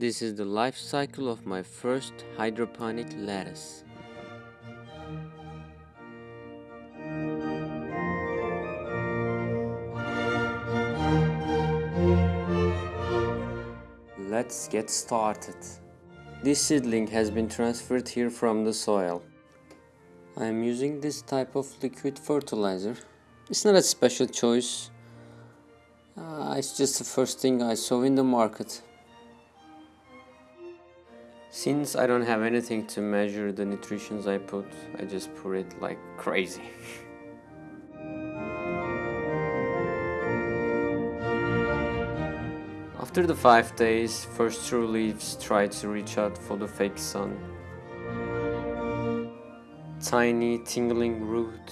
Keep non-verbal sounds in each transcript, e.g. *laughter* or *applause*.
This is the life cycle of my first hydroponic lettuce. Let's get started. This seedling has been transferred here from the soil. I am using this type of liquid fertilizer. It's not a special choice. Uh, it's just the first thing I saw in the market. Since I don't have anything to measure the nutritions I put, I just put it like crazy. *laughs* After the 5 days, first true leaves try to reach out for the fake sun. Tiny tingling root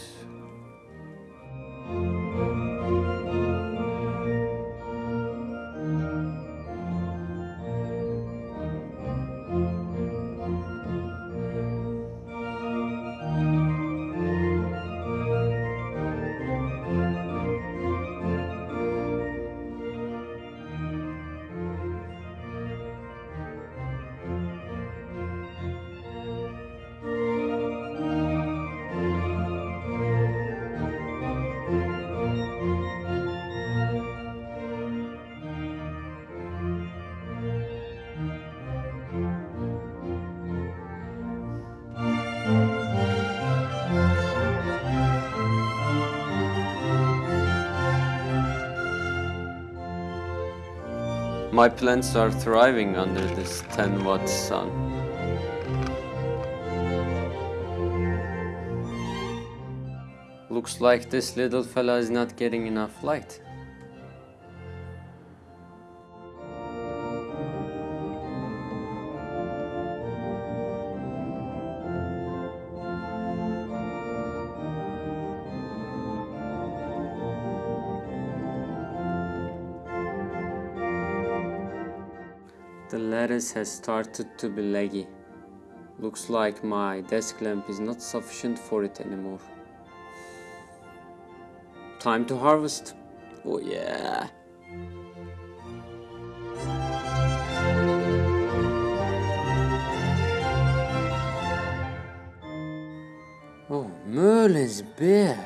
My plants are thriving under this 10 watt sun. Looks like this little fella is not getting enough light. The lettuce has started to be leggy. Looks like my desk lamp is not sufficient for it anymore. Time to harvest. Oh yeah. Oh, Merlin's bed.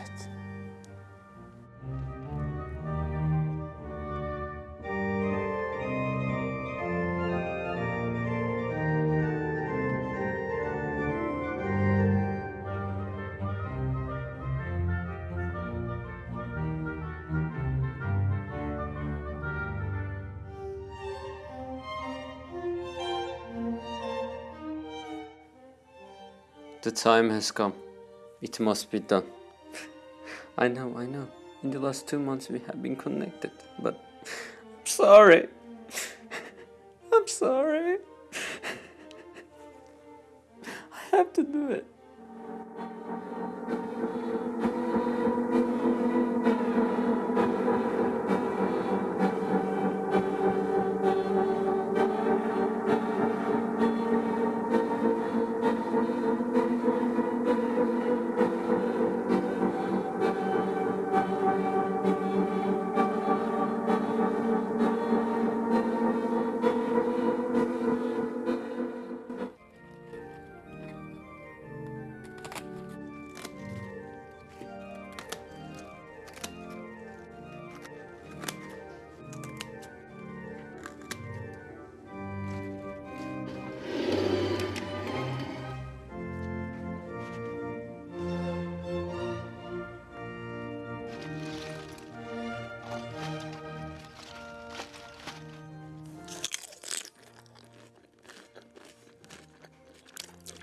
The time has come. It must be done. I know, I know. In the last two months we have been connected, but I'm sorry. I'm sorry. I have to do it.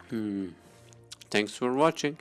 Hmm. Thanks for watching.